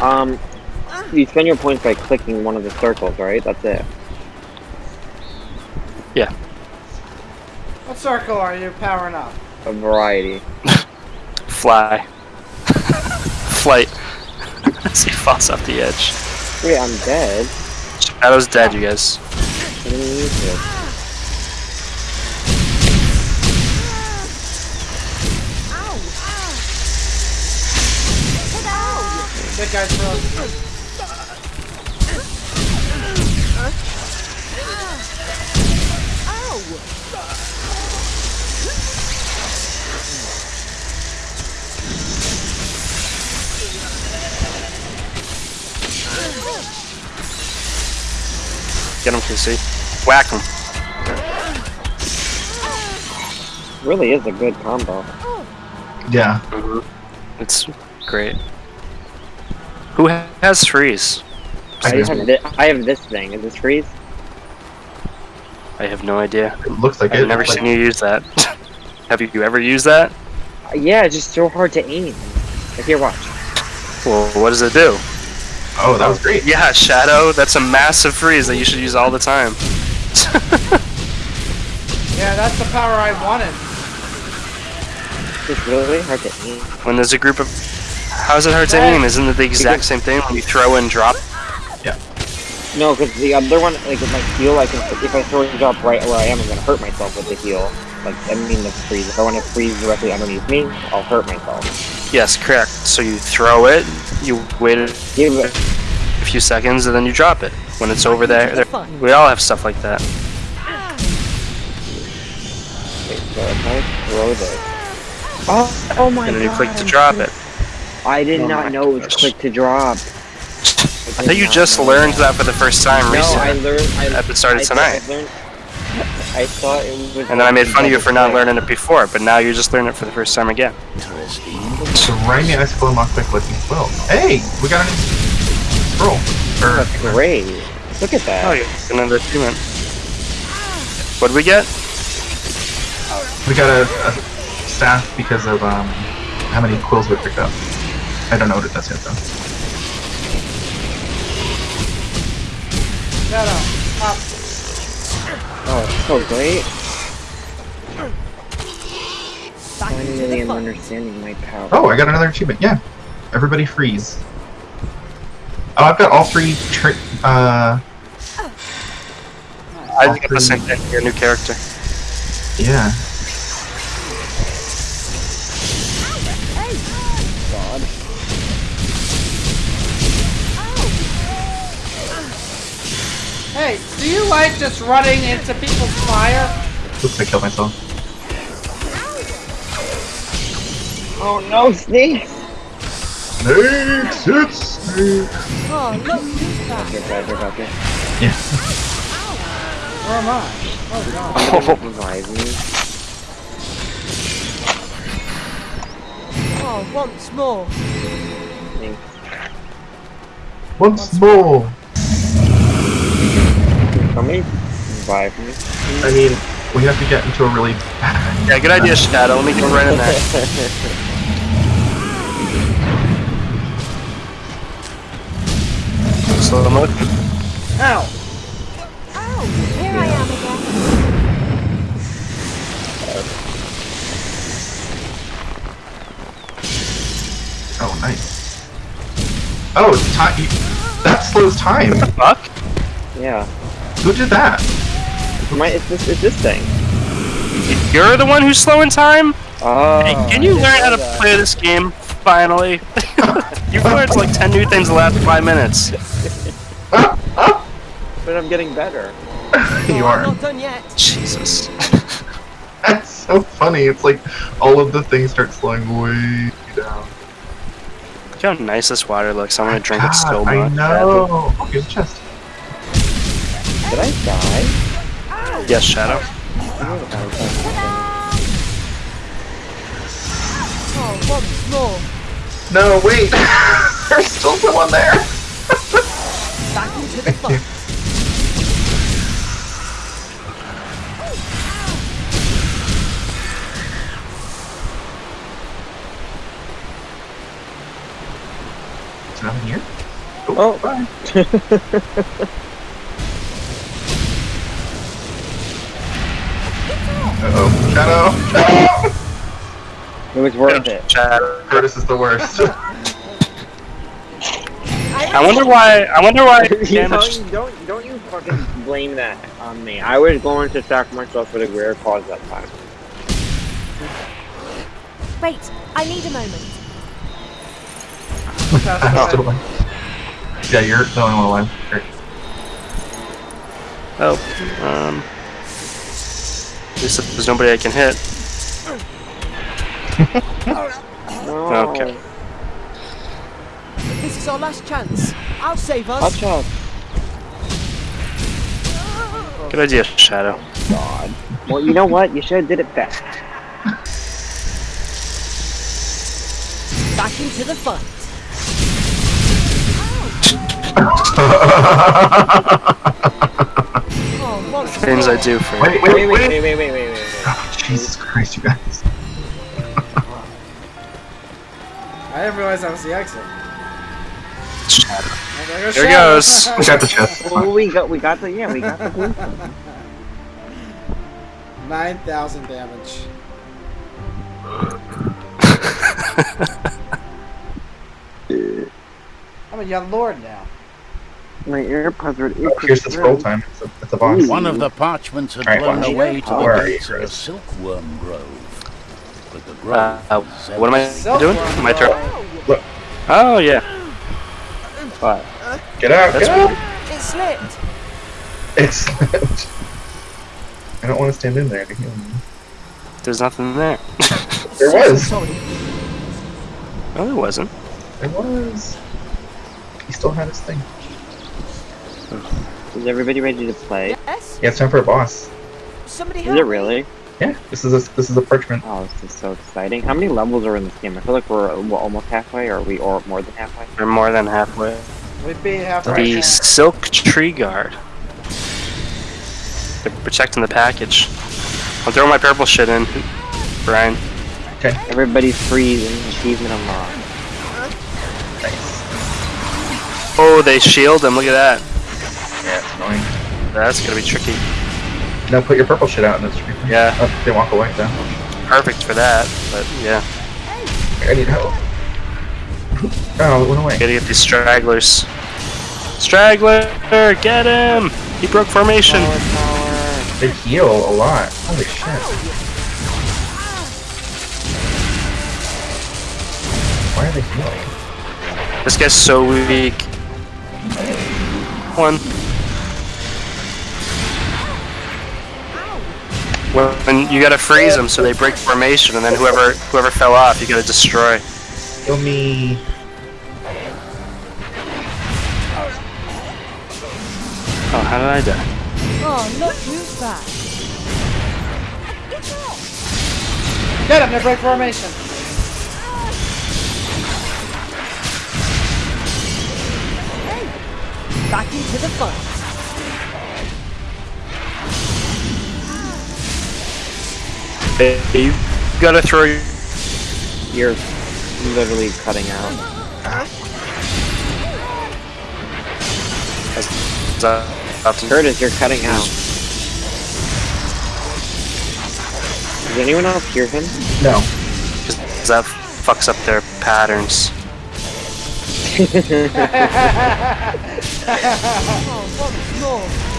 Um, you spend your points by clicking one of the circles, right? That's it. Yeah. What circle are you powering up? A variety. Fly. Flight. As he falls off the edge. Wait, I'm dead. Shadow's dead, you guys. That guy's frozen. Get him, KC. Whack him. Really is a good combo. Yeah. Mm-hmm. It's great. Who has freeze? I have, thi- I have this thing. Is this freeze? I have no idea. It looks like I've it. never like, seen you use that. have you ever used that? Uh, Yeah, it's just so hard to aim. Like, here, watch. Well, what does it do? Oh, that was great. Yeah, Shadow, that's a massive freeze that you should use all the time. Yeah, that's the power I wanted. It's really hard to aim. when there's a group of... How's it hard to aim? Isn't it the exact same thing when you throw and drop? Yeah. No, because the other one, like, with my heal, I can, if I throw it drop right where I am, I'm gonna hurt myself with the heal. Like, I mean the freeze. If I want to freeze directly underneath me, I'll hurt myself. Yes, correct. So you throw it, you wait a Give it. few seconds, and then you drop it. When it's over there, there we all have stuff like that. Wait, so if I throw this. Oh, oh my god. And then you god. click to drop it. I did Oh not know it was gosh. click to drop. I thought you just learned that for the first time No, I learned. I, At the start of I tonight. I, learned, I thought it was. And then I made fun of you for not learning. learning it before, but now you just learned it for the first time again. So right me ice flow mock quick looking quill. Hey, we got a new scroll. Or, That's great. Look at that. Oh, you got another achievement. What did we get? we got a, a staff because of um how many quills we picked up. I don't know what it does yet though. Shadow, up. Oh, it's so great. Finally, I'm understanding my power. Oh, I got another achievement. Yeah, everybody freeze. Oh, I've got all three. Tri- uh, I got the same thing. Your new character. yeah. You like just running into people's fire? Oops, I killed myself. Oh no, snake! Snakes, it's snakes. Oh, look who's back. Here, guys, are. Yeah. Where am I? Oh god. Oh. Revive me. Oh, once more. Thanks. Once more. Somebody revive me. I mean, we have to get into a really bad. Yeah, good idea, Shadow. Let me get right in there. Slow motion. Ow! Oh, here I am again. Oh, nice. Oh, it's time. That slows time. What the Fuck? yeah. Who did that? My, it's this, it's this thing. You're the one who's slow in time? Oh. Hey, can you learn how to that. play this game? Finally. You've learned like 10 new things in the last 5 minutes. But I'm getting better. you are. I'm not done yet. Jesus. That's so funny. It's like all of the things start slowing way down. Look how nice this water looks. I want to drink it God, so much. I know. Oh, here's a chest. Did I die? Yes, Shadow. Oh, once more. No, wait. There's still someone there. Back into the fun. So Nothing here? Oh. bye. It was worth it. Shadow. Curtis is the worst. I wonder why. I wonder why. you know, damage. don't don't you fucking blame that on me. I was going to sack myself for the greater cause that time. Wait, I need a moment. I'm still alive. Yeah, you're the only one alive. Great. Oh. Um. At least there's nobody I can hit. No. Okay. This is our last chance. I'll save us. Watch out. Good idea, Shadow. God. Well, you know what? You should have did it fast. Back into the fight. Oh, Things I do for wait, Wait, wait, wait, wait! wait, wait, wait, wait, wait. Oh, Jesus Christ, you guys. I didn't realize that was the exit. There goes There goes. We got the chest. Well, we got, we got the, yeah, we got the blue. 9,000 damage. I'm a young lord now. My AirPods are. Oh, here's the scroll time. It's a, it's a boss. One of the parchments had Alright, blown watch. away to the are you, gates of the Chris? silkworm grove. But the grove Uh, uh, what am I doing? Silkworm My turn. Grove. Oh yeah. But Get out, That's get out! It slipped. Excellent. I don't want to stand in there to heal you. There's nothing there. There was. No, there wasn't. There was. He still had his thing. is everybody ready to play? Yes. Yeah, it's time for a boss. Somebody Is it me. really? Yeah, this is a this is a parchment. Oh, this is so exciting. How many levels are in this game? I feel like we're, we're almost halfway, or we or more than halfway. We're more than halfway. We beat halfway. The point. Silk Tree Guard. They're protecting the package. I'll throw my purple shit in, Brian. Okay. Everybody's free and achievement unlocked. Nice. Oh, they shield him. Look at that. Yeah, it's annoying. That's gonna be tricky. Now put your purple shit out in the it's Yeah. Oh, they walk away then. Perfect for that, but yeah. I need help. Oh, it went away. Gotta get these stragglers. Straggler! Get him! He broke formation. Power, power. They heal a lot. Holy shit. Why are they healing? This guy's so weak. One. Well, and you gotta freeze them so they break formation, and then whoever whoever fell off, you gotta destroy. Kill me. Oh, how did I die? Oh, look who's back. Get him, they break formation. Back into the fight. You gotta throw your You're literally cutting out. uh, Curtis, you're cutting out. Does anyone else hear him? No. because that fucks up their patterns. Oh, once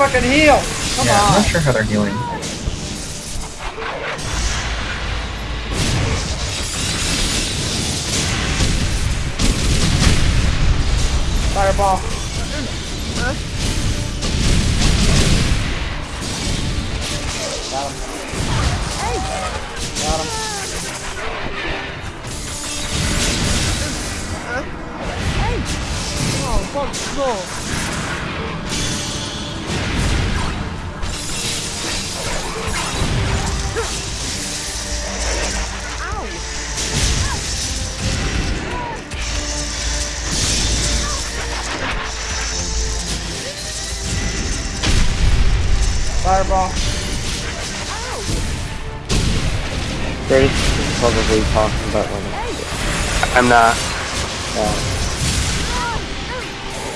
fucking heal. Come yeah, I'm not sure how they're healing. Fireball. Got him. Hey. Got him. more. Fireball. Curtis is probably talking about uh, I'm not.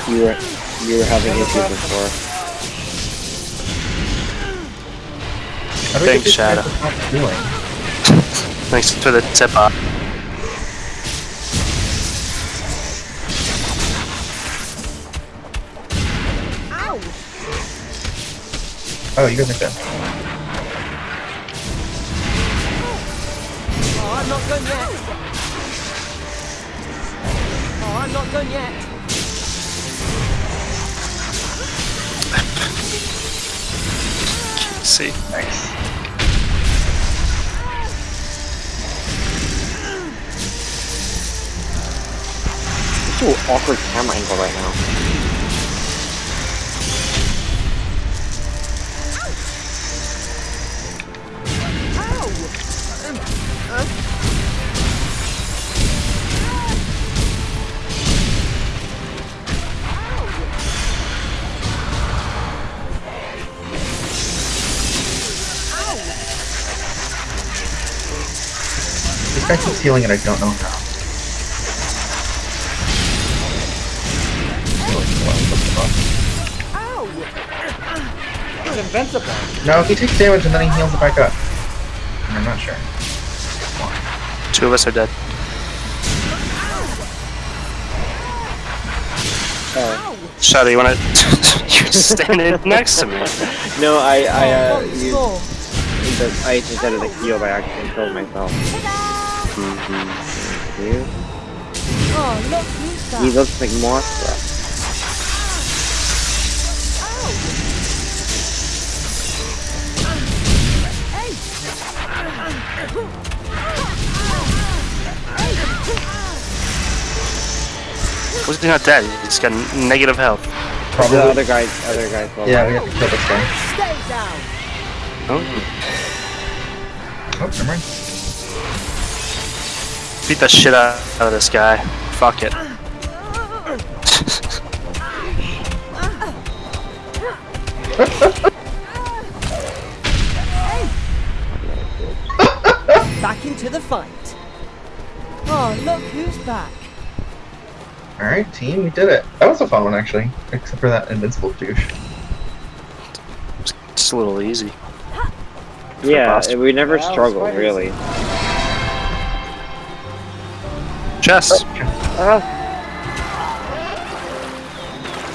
you were you were having issues before. Thanks, Shadow. to stop doing? Thanks for the tip uh. off. Oh, you guys are good. Oh, I'm not done yet. Oh, I'm not done yet. See. Nice. It's an awkward camera angle right now. This guy keeps healing and I don't know how. He's invincible. No, he takes damage and then he heals it back up. I'm not sure. Two of us are dead. Shadow, you wanna? You're standing next to me. No, I I uh Once used, more. the, I just added a heal by accident and killed myself. You? Oh, look who's He looks like Mothra. Was he not dead? He's got negative health. Probably. The Probably. other guys, other guys. will Yeah, we have to kill this guy. Stay down. Oh, Oh, never mind. Beat the shit out of this guy. Fuck it. Back into the fight. Oh, look who's back. Alright, team, we did it. That was a fun one, actually. Except for that invincible douche. Just a little easy. yeah. We never Wow, struggled spiders. really. Chess. Uh,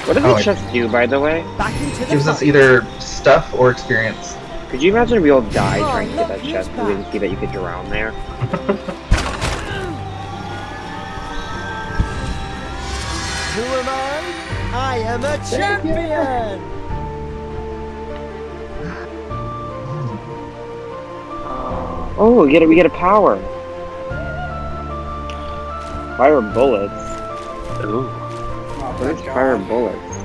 what does Oh, the I- chest do, by the way? Back the Gives us either stuff or experience. Could you imagine we all died Oh, trying to get that who's chest? We didn't back. see that you could drown there. Who am I? I am a champion. Oh, we get a, we get a power. Fire bullets. Ooh, Oh, thank fire bullets?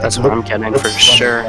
that's what I'm getting for sure.